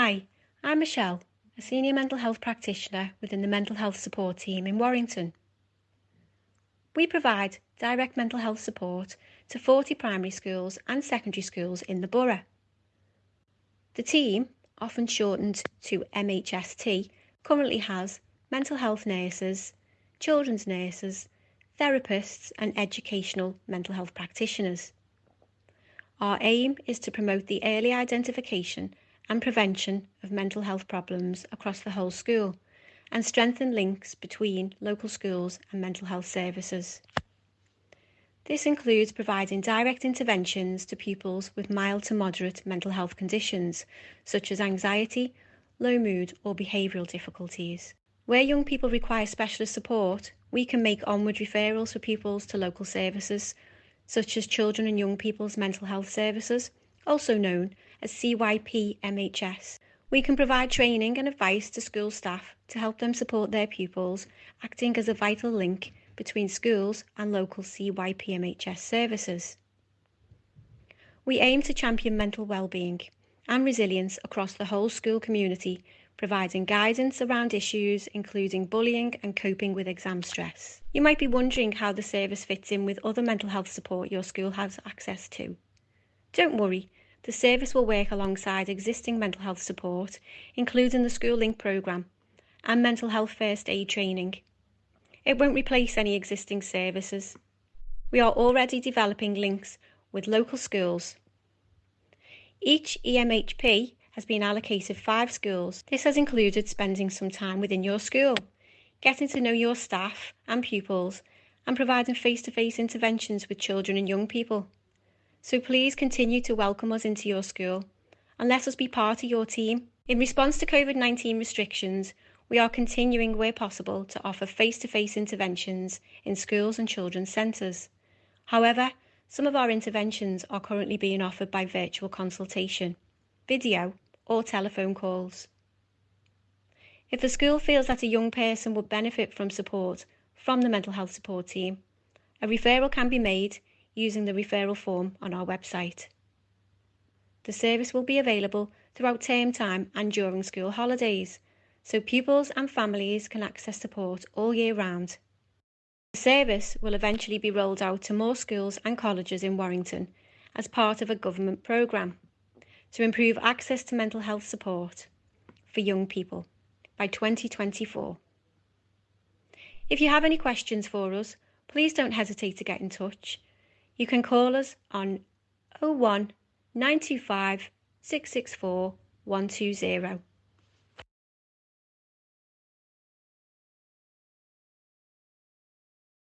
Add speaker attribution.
Speaker 1: Hi, I'm Michelle, a senior mental health practitioner within the mental health support team in Warrington. We provide direct mental health support to 40 primary schools and secondary schools in the borough. The team, often shortened to MHST, currently has mental health nurses, children's nurses, therapists, and educational mental health practitioners. Our aim is to promote the early identification and prevention of mental health problems across the whole school and strengthen links between local schools and mental health services. This includes providing direct interventions to pupils with mild to moderate mental health conditions, such as anxiety, low mood, or behavioural difficulties. Where young people require specialist support, we can make onward referrals for pupils to local services, such as Children and Young People's Mental Health Services, also known as CYP MHS. We can provide training and advice to school staff to help them support their pupils, acting as a vital link between schools and local CYPMHS services. We aim to champion mental well-being and resilience across the whole school community, providing guidance around issues including bullying and coping with exam stress. You might be wondering how the service fits in with other mental health support your school has access to. Don't worry, the service will work alongside existing mental health support, including the School Link programme and mental health first aid training. It won't replace any existing services. We are already developing links with local schools. Each EMHP has been allocated five schools. This has included spending some time within your school, getting to know your staff and pupils, and providing face-to-face -face interventions with children and young people. So please continue to welcome us into your school and let us be part of your team. In response to COVID-19 restrictions, we are continuing where possible to offer face-to-face interventions in schools and children's centres. However, some of our interventions are currently being offered by virtual consultation, video or telephone calls. If a school feels that a young person would benefit from support from the mental health support team, a referral can be made using the referral form on our website. The service will be available throughout term time and during school holidays so pupils and families can access support all year round. The service will eventually be rolled out to more schools and colleges in Warrington as part of a government programme to improve access to mental health support for young people by 2024. If you have any questions for us, please don't hesitate to get in touch. You can call us on 01 925 664 120